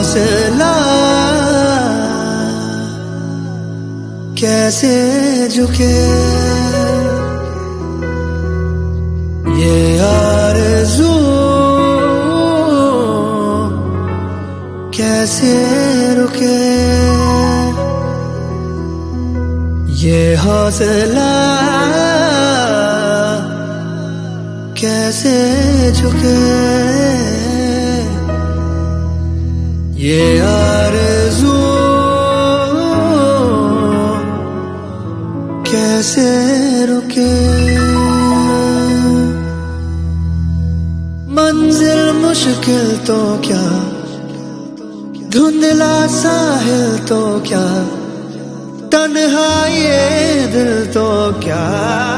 हौसला। कैसे झुके? ये आरज़ू कैसे रुके? ये हौसला कैसे झुके? ये कैसे रुके? मंजिल मुश्किल तो क्या? धुंधला साहिल तो क्या? तन्हा दिल तो क्या?